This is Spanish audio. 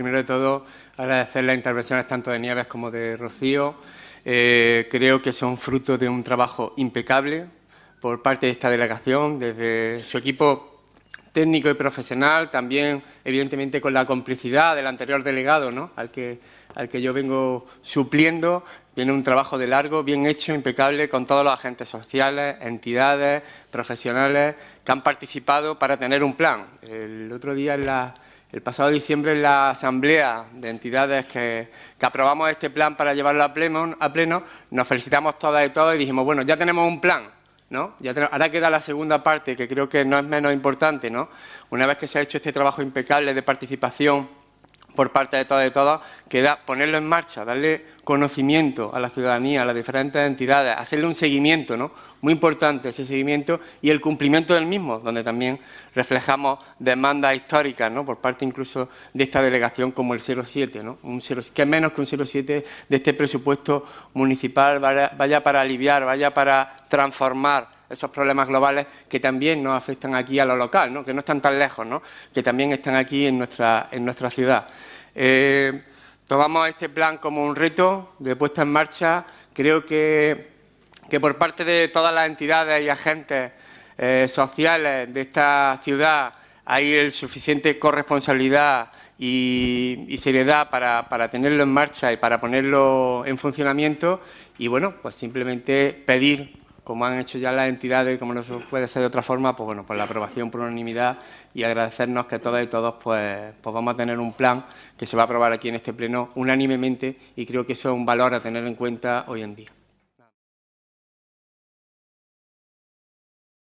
primero de todo, agradecer las intervenciones tanto de Nieves como de Rocío. Eh, creo que son fruto de un trabajo impecable por parte de esta delegación, desde su equipo técnico y profesional, también evidentemente con la complicidad del anterior delegado, ¿no? al, que, al que yo vengo supliendo. Viene un trabajo de largo, bien hecho, impecable, con todos los agentes sociales, entidades, profesionales que han participado para tener un plan. El otro día, el pasado diciembre, en la asamblea de entidades que, aprobamos este plan para llevarlo a pleno, a pleno, nos felicitamos todas y todos y dijimos, bueno, ya tenemos un plan, ¿no? Ya ahora queda la segunda parte, que creo que no es menos importante, ¿no? Una vez que se ha hecho este trabajo impecable de participación por parte de todas y todos, queda ponerlo en marcha, darle conocimiento a la ciudadanía, a las diferentes entidades, hacerle un seguimiento, ¿no? Muy importante ese seguimiento y el cumplimiento del mismo, donde también reflejamos demandas históricas, ¿no? Por parte incluso de esta delegación como el 07, ¿no? Un 0, que menos que un 07 de este presupuesto municipal vaya, para aliviar, vaya para transformar esos problemas globales que también nos afectan aquí a lo local, ¿no? que no están tan lejos, ¿no? que también están aquí en nuestra, en nuestra ciudad. Eh, Tomamos este plan como un reto de puesta en marcha. Creo que, que por parte de todas las entidades y agentes eh, sociales de esta ciudad hay el suficiente corresponsabilidad y, seriedad para, para, tenerlo en marcha y para ponerlo en funcionamiento y bueno, pues simplemente pedir como han hecho ya las entidades, como no puede ser de otra forma, pues bueno, por la aprobación por unanimidad y agradecernos que todas y todos pues, pues vamos a tener un plan que se va a aprobar aquí en este pleno unánimemente y creo que eso es un valor a tener en cuenta hoy en día.